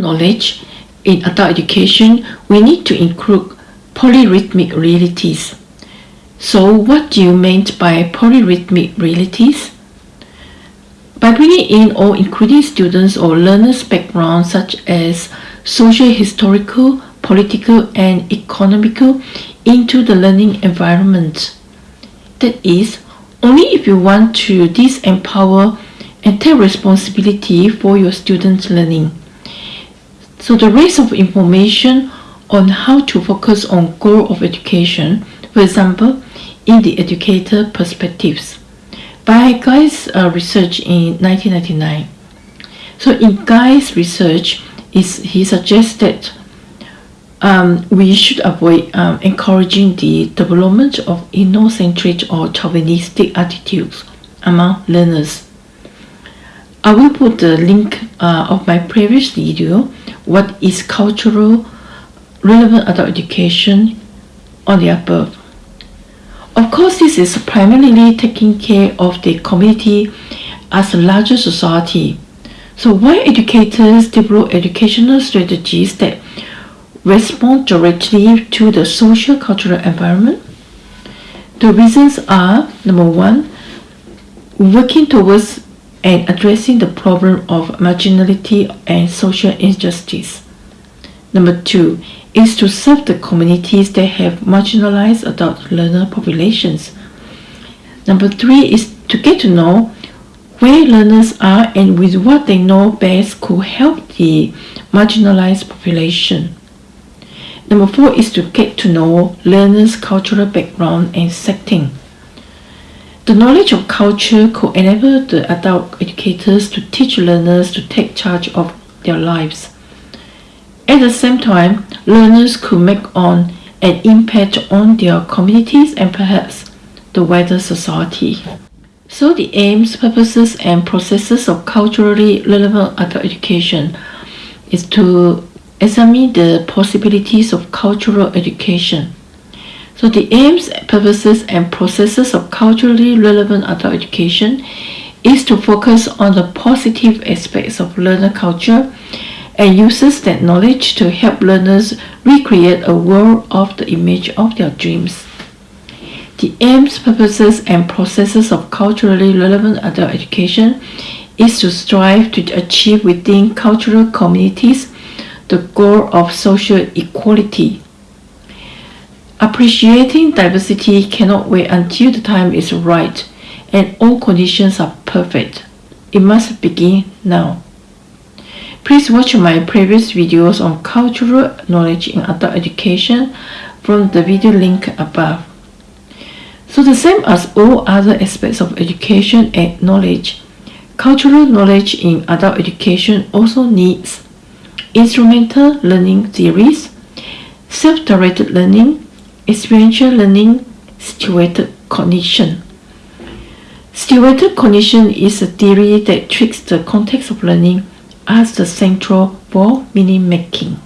knowledge in adult education, we need to include polyrhythmic realities. So what do you mean by polyrhythmic realities? By bringing in or including students or learners' backgrounds such as social, historical, political and economical into the learning environment. That is, only if you want to disempower and take responsibility for your students' learning. So the rest of information on how to focus on goal of education, for example, in the educator perspectives by Guy's uh, research in 1999. So in Guy's research, is he suggested um, we should avoid um, encouraging the development of ethnocentric or chauvinistic attitudes among learners. I will put the link uh, of my previous video, what is cultural relevant adult education on the above. Of course, this is primarily taking care of the community as a larger society. So why educators develop educational strategies that respond directly to the social cultural environment? The reasons are, number one, working towards and addressing the problem of marginality and social injustice. Number two is to serve the communities that have marginalized adult learner populations. Number three is to get to know where learners are and with what they know best could help the marginalized population. Number four is to get to know learners' cultural background and setting. The knowledge of culture could enable the adult educators to teach learners to take charge of their lives. At the same time, learners could make on an impact on their communities and perhaps the wider society. So the aims, purposes, and processes of culturally relevant adult education is to examine the possibilities of cultural education so the aims, purposes, and processes of culturally relevant adult education is to focus on the positive aspects of learner culture and uses that knowledge to help learners recreate a world of the image of their dreams. The aims, purposes, and processes of culturally relevant adult education is to strive to achieve within cultural communities the goal of social equality Appreciating diversity cannot wait until the time is right and all conditions are perfect. It must begin now. Please watch my previous videos on cultural knowledge in adult education from the video link above. So the same as all other aspects of education and knowledge, cultural knowledge in adult education also needs instrumental learning theories, self-directed learning, experiential learning situated cognition. Situated cognition is a theory that treats the context of learning as the central for meaning making.